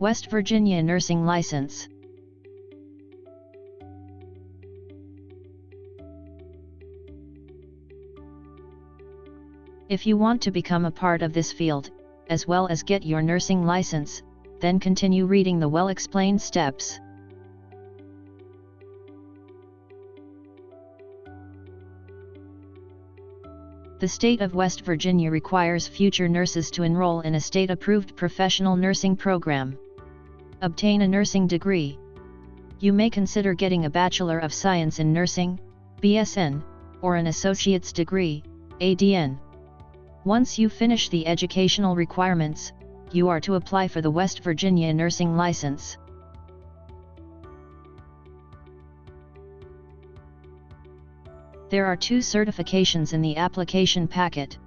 West Virginia Nursing License If you want to become a part of this field, as well as get your nursing license, then continue reading the well-explained steps. The state of West Virginia requires future nurses to enroll in a state-approved professional nursing program. Obtain a nursing degree. You may consider getting a Bachelor of Science in Nursing, BSN, or an Associate's degree, ADN. Once you finish the educational requirements, you are to apply for the West Virginia nursing license. There are two certifications in the application packet.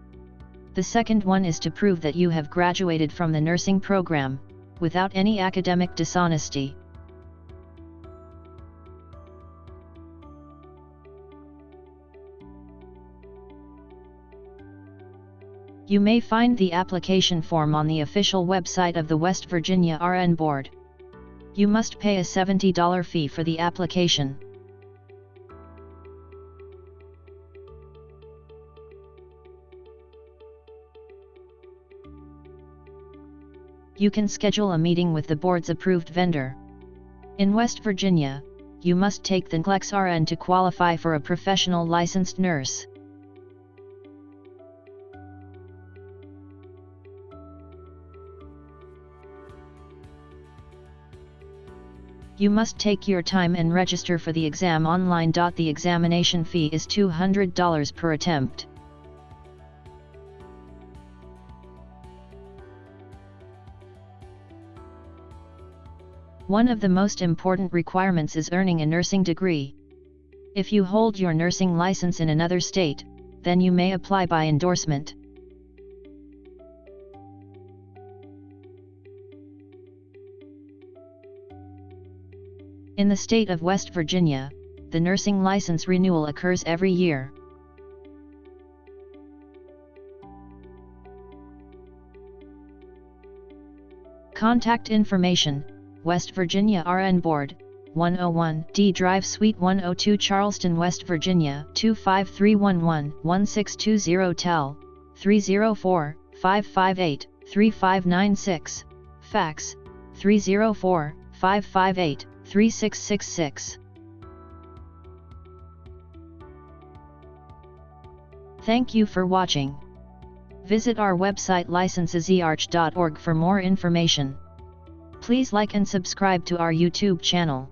The second one is to prove that you have graduated from the nursing program, without any academic dishonesty. You may find the application form on the official website of the West Virginia RN Board. You must pay a $70 fee for the application. You can schedule a meeting with the board's approved vendor. In West Virginia, you must take the NCLEX RN to qualify for a professional licensed nurse. You must take your time and register for the exam online. The examination fee is $200 per attempt. One of the most important requirements is earning a nursing degree. If you hold your nursing license in another state, then you may apply by endorsement. In the state of West Virginia, the nursing license renewal occurs every year. Contact information West Virginia RN Board, 101 Dee Drive Suite 102 Charleston, West Virginia 25311-1620 Tel, 304-558-3596, Fax, 304-558-3666. Thank you for watching. Visit our website licensesearch.org for more information. Please like and subscribe to our YouTube channel.